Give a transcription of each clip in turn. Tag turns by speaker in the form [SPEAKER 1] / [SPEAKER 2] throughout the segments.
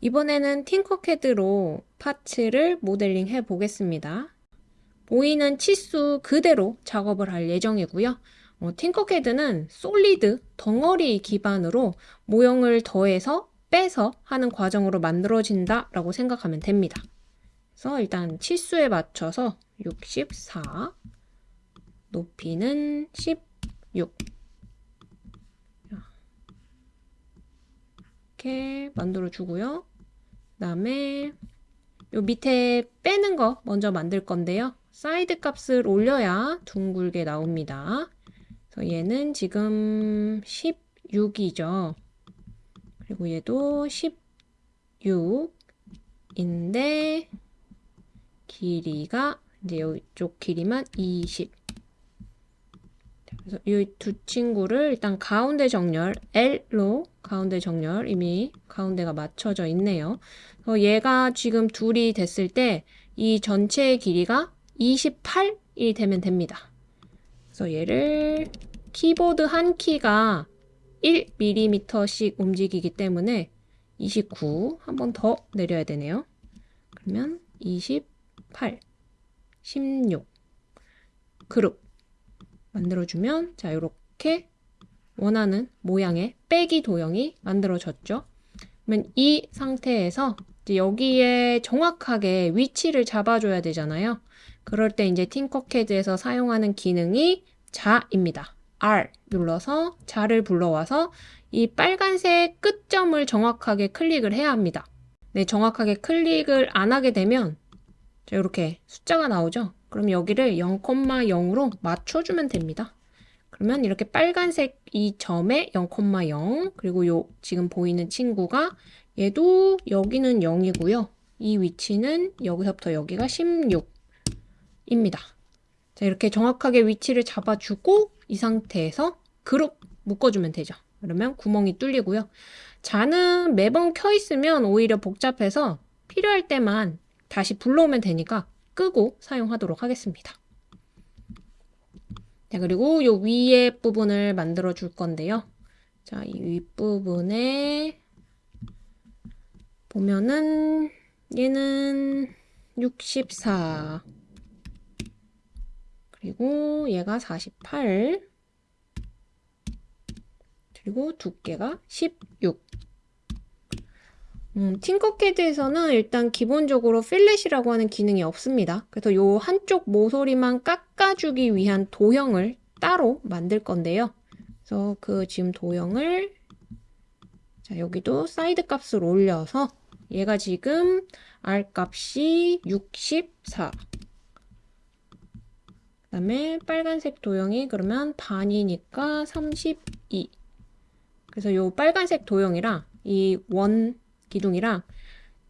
[SPEAKER 1] 이번에는 팅커캐드로 파츠를 모델링 해 보겠습니다. 보이는 치수 그대로 작업을 할 예정이고요. 어, 팅커캐드는 솔리드 덩어리 기반으로 모형을 더해서 빼서 하는 과정으로 만들어진다 라고 생각하면 됩니다. 그래서 일단 치수에 맞춰서 64 높이는 16 이렇게 만들어 주고요. 그 다음에 요 밑에 빼는 거 먼저 만들 건데요. 사이드 값을 올려야 둥글게 나옵니다. 그래서 얘는 지금 16이죠. 그리고 얘도 16인데 길이가 이제 이쪽 길이만 20. 그래서 이 두 친구를 일단 가운데 정렬 L로 가운데 정렬 이미 가운데가 맞춰져 있네요. 그래서 얘가 지금 둘이 됐을 때 이 전체의 길이가 28이 되면 됩니다. 그래서 얘를 키보드 한 키가 1mm씩 움직이기 때문에 29 한 번 더 내려야 되네요. 그러면 28 16 그룹 만들어주면 자 이렇게 원하는 모양의 빼기 도형이 만들어졌죠. 그러면 이 상태에서 여기에 정확하게 위치를 잡아줘야 되잖아요. 그럴 때 이제 팅커캐드에서 사용하는 기능이 자입니다. R 눌러서 자를 불러와서 이 빨간색 끝점을 정확하게 클릭을 해야 합니다. 네, 정확하게 클릭을 안 하게 되면 이렇게 숫자가 나오죠. 그럼 여기를 0,0으로 맞춰주면 됩니다. 그러면 이렇게 빨간색 이 점에 0,0 그리고 요 지금 보이는 친구가 얘도 여기는 0이고요. 이 위치는 여기서부터 여기가 16입니다. 자, 이렇게 정확하게 위치를 잡아주고 이 상태에서 그룹 묶어주면 되죠. 그러면 구멍이 뚫리고요. 자는 매번 켜 있으면 오히려 복잡해서 필요할 때만 다시 불러오면 되니까 끄고 사용하도록 하겠습니다. 자, 그리고 요 위에 부분을 만들어 줄 건데요. 자, 이 윗부분에 보면은 얘는 64 그리고 얘가 48 그리고 두께가 16 음, 팅커캐드에서는 일단 기본적으로 필렛이라고 하는 기능이 없습니다. 그래서 요 한쪽 모서리만 깎아주기 위한 도형을 따로 만들 건데요. 그래서 그 지금 도형을 자 여기도 사이드 값을 올려서 얘가 지금 R 값이 64 그 다음에 빨간색 도형이 그러면 반이니까 32 그래서 요 빨간색 도형이랑 이 원 기둥이랑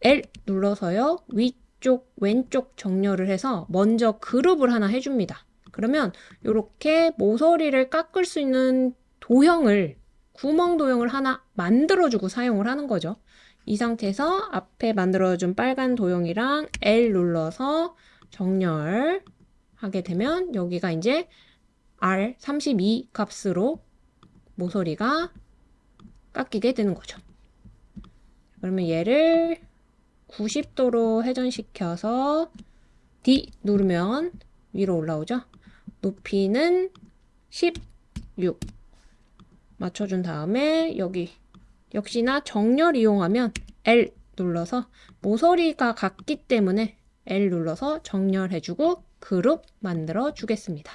[SPEAKER 1] L 눌러서요. 위쪽, 왼쪽 정렬을 해서 먼저 그룹을 하나 해줍니다. 그러면 이렇게 모서리를 깎을 수 있는 도형을 구멍 도형을 하나 만들어주고 사용을 하는 거죠. 이 상태에서 앞에 만들어준 빨간 도형이랑 L 눌러서 정렬하게 되면 여기가 이제 R32 값으로 모서리가 깎이게 되는 거죠. 그러면 얘를 90도로 회전시켜서 D 누르면 위로 올라오죠. 높이는 16 맞춰준 다음에 여기 역시나 정렬 이용하면 L 눌러서 모서리가 같기 때문에 L 눌러서 정렬해주고 그룹 만들어 주겠습니다.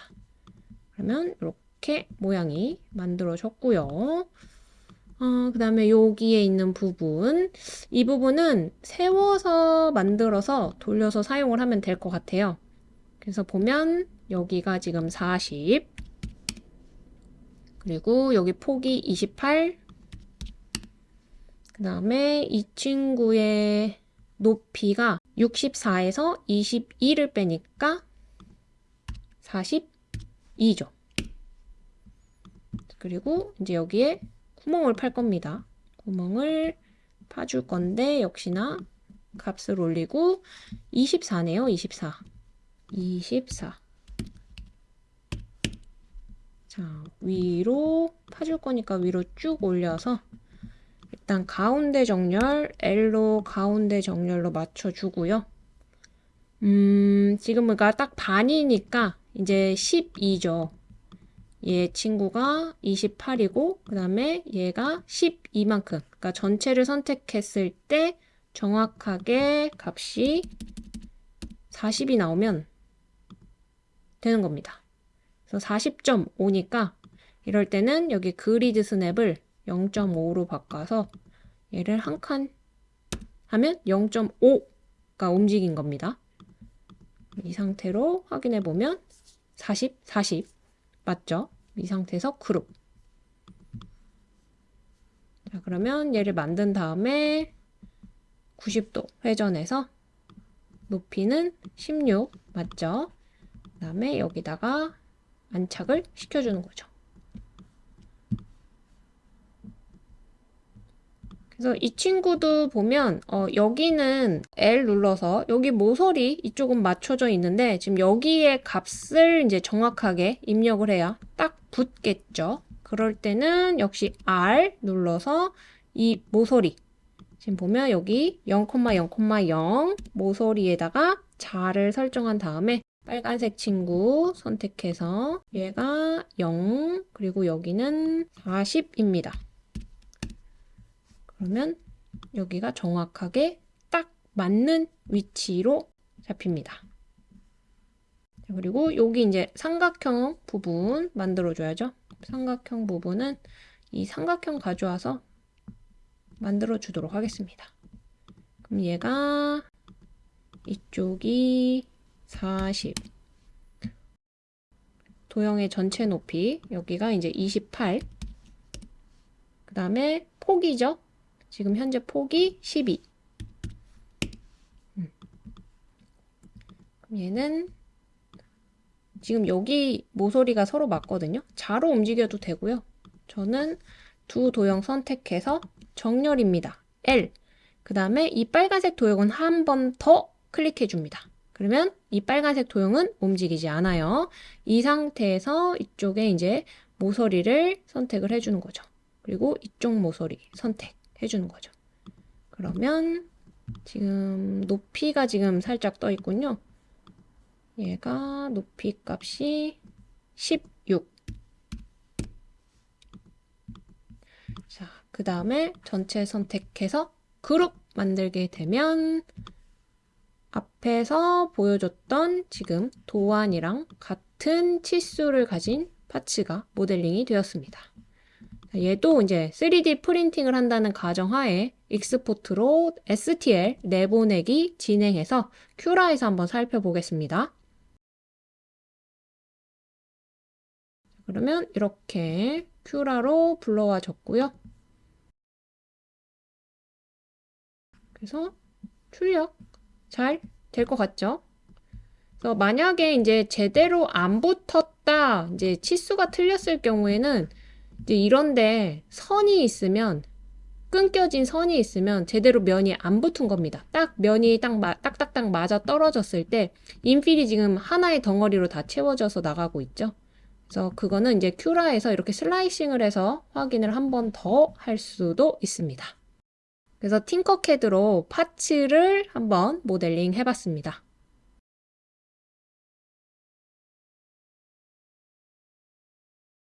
[SPEAKER 1] 그러면 이렇게 모양이 만들어졌고요. 어, 그 다음에 여기에 있는 부분. 이 부분은 세워서 만들어서 돌려서 사용을 하면 될 것 같아요. 그래서 보면 여기가 지금 40 그리고 여기 폭이 28 그 다음에 이 친구의 높이가 64에서 22를 빼니까 42죠. 그리고 이제 여기에 구멍을 팔 겁니다. 구멍을 파줄 건데 역시나 값을 올리고 24네요. 24. 24. 자, 위로 파줄 거니까 위로 쭉 올려서 일단 가운데 정렬 L로 가운데 정렬로 맞춰주고요. 음, 지금 그러니까 딱 반이니까 이제 12죠. 얘 친구가 28이고 그 다음에 얘가 12만큼 그러니까 전체를 선택했을 때 정확하게 값이 40이 나오면 되는 겁니다. 그래서 40.5니까 이럴 때는 여기 그리드 스냅을 0.5로 바꿔서 얘를 한 칸 하면 0.5가 움직인 겁니다. 이 상태로 확인해 보면 40, 40 맞죠? 이 상태에서 그룹. 자, 그러면 얘를 만든 다음에 90도 회전해서 높이는 16 맞죠? 그 다음에 여기다가 안착을 시켜주는 거죠. 그래서 이 친구도 보면 어, 여기는 L 눌러서 여기 모서리 이쪽은 맞춰져 있는데 지금 여기에 값을 이제 정확하게 입력을 해야 딱 붙겠죠. 그럴 때는 역시 R 눌러서 이 모서리 지금 보면 여기 0,0,0 모서리에다가 자를 설정한 다음에 빨간색 친구 선택해서 얘가 0 그리고 여기는 40입니다. 그러면 여기가 정확하게 딱 맞는 위치로 잡힙니다. 그리고 여기 이제 삼각형 부분 만들어줘야죠. 삼각형 부분은 이 삼각형 가져와서 만들어 주도록 하겠습니다. 그럼 얘가 이쪽이 40 도형의 전체 높이 여기가 이제 28 그 다음에 폭이죠. 지금 현재 폭이 12 음. 얘는 지금 여기 모서리가 서로 맞거든요. 자로 움직여도 되고요. 저는 두 도형 선택해서 정렬입니다. L. 그 다음에 이 빨간색 도형은 한 번 더 클릭해 줍니다. 그러면 이 빨간색 도형은 움직이지 않아요. 이 상태에서 이쪽에 이제 모서리를 선택을 해주는 거죠. 그리고 이쪽 모서리 선택해 주는 거죠. 그러면 지금 높이가 지금 살짝 떠 있군요. 얘가 높이 값이 16 자, 그 다음에 전체 선택해서 그룹 만들게 되면 앞에서 보여줬던 지금 도안이랑 같은 치수를 가진 파츠가 모델링이 되었습니다. 얘도 이제 3D 프린팅을 한다는 가정하에 익스포트로 STL 내보내기 진행해서 큐라에서 한번 살펴보겠습니다. 그러면 이렇게 큐라로 불러와 줬고요. 그래서 출력 잘 될 것 같죠? 그래서 만약에 이제 제대로 안 붙었다, 이제 치수가 틀렸을 경우에는 이제 이런데 선이 있으면 끊겨진 선이 있으면 제대로 면이 안 붙은 겁니다. 딱 면이 딱 마, 딱딱딱 맞아 떨어졌을 때 인필이 지금 하나의 덩어리로 다 채워져서 나가고 있죠. 그래서 그거는 이제 큐라에서 이렇게 슬라이싱을 해서 확인을 한 번 더 할 수도 있습니다. 그래서 팅커캐드로 파츠를 한번 모델링 해봤습니다.